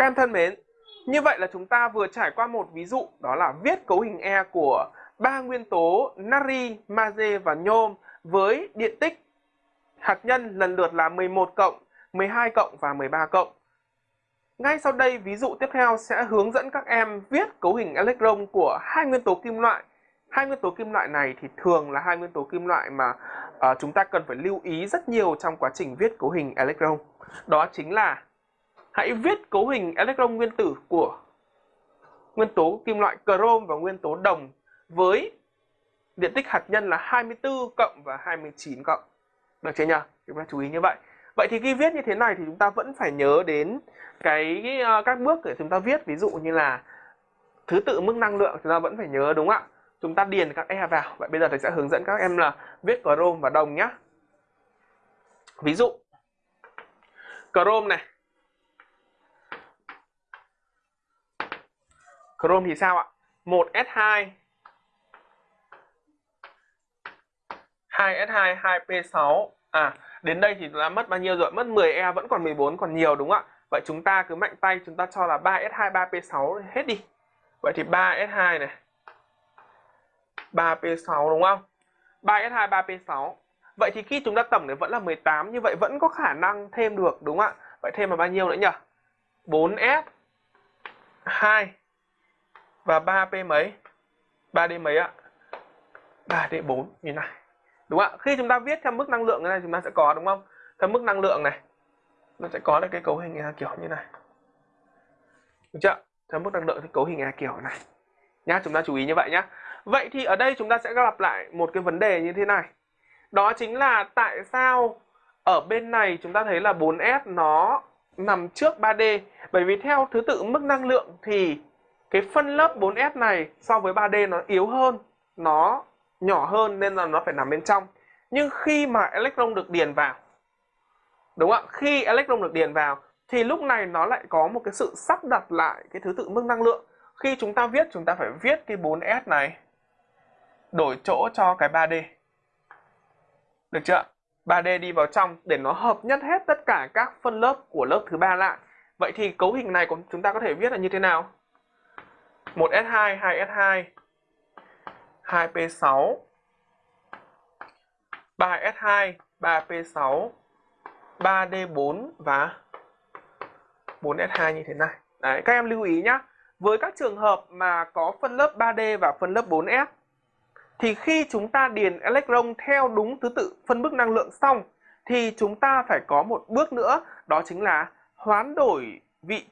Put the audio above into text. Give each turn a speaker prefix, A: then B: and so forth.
A: Các em thân mến, như vậy là chúng ta vừa trải qua một ví dụ đó là viết cấu hình E của ba nguyên tố natri, magie và nhôm với điện tích hạt nhân lần lượt là 11 cộng, 12 cộng và 13 cộng. Ngay sau đây ví dụ tiếp theo sẽ hướng dẫn các em viết cấu hình electron của hai nguyên tố kim loại. Hai nguyên tố kim loại này thì thường là hai nguyên tố kim loại mà uh, chúng ta cần phải lưu ý rất nhiều trong quá trình viết cấu hình electron. Đó chính là hãy viết cấu hình electron nguyên tử của nguyên tố kim loại chrome và nguyên tố đồng với điện tích hạt nhân là 24 cộng và 29 cộng. Được chưa nhỉ? Chúng ta chú ý như vậy. Vậy thì khi viết như thế này thì chúng ta vẫn phải nhớ đến cái uh, các bước để chúng ta viết ví dụ như là thứ tự mức năng lượng chúng ta vẫn phải nhớ đúng không ạ? Chúng ta điền các E vào. Vậy bây giờ thầy sẽ hướng dẫn các em là viết chrome và đồng nhé. Ví dụ chrome này Chrome thì sao ạ? 1S2 2S2 2P6 À đến đây thì đã mất bao nhiêu rồi? Mất 10E vẫn còn 14 còn nhiều đúng không ạ? Vậy chúng ta cứ mạnh tay, chúng ta cho là 3S2 3P6 hết đi Vậy thì 3S2 này 3P6 đúng không? 3S2 3P6 Vậy thì khi chúng ta tổng thì vẫn là 18 Như vậy vẫn có khả năng thêm được đúng không ạ? Vậy thêm là bao nhiêu nữa nhỉ? 4S 2 và 3P mấy? 3D mấy ạ? 3D4 như này. Đúng không ạ? Khi chúng ta viết theo mức năng lượng này chúng ta sẽ có đúng không? Theo mức năng lượng này nó sẽ có được cái cấu hình kiểu như này. Được chưa? Theo mức năng lượng thì cấu hình kiểu này. Nhá, chúng ta chú ý như vậy nhá. Vậy thì ở đây chúng ta sẽ gặp lại một cái vấn đề như thế này. Đó chính là tại sao ở bên này chúng ta thấy là 4S nó nằm trước 3D bởi vì theo thứ tự mức năng lượng thì cái phân lớp 4S này so với 3D nó yếu hơn, nó nhỏ hơn nên là nó phải nằm bên trong. Nhưng khi mà electron được điền vào, đúng không ạ? Khi electron được điền vào thì lúc này nó lại có một cái sự sắp đặt lại cái thứ tự mức năng lượng. Khi chúng ta viết, chúng ta phải viết cái 4S này đổi chỗ cho cái 3D được chưa 3D đi vào trong để nó hợp nhất hết tất cả các phân lớp của lớp thứ ba lại. Vậy thì cấu hình này của chúng ta có thể viết là như thế nào? 1S2, 2S2, 2P6, 3S2, 3P6, 3D4 và 4S2 như thế này. Đấy, các em lưu ý nhé. Với các trường hợp mà có phân lớp 3D và phân lớp 4S thì khi chúng ta điền electron theo đúng thứ tự phân bức năng lượng xong thì chúng ta phải có một bước nữa đó chính là hoán đổi vị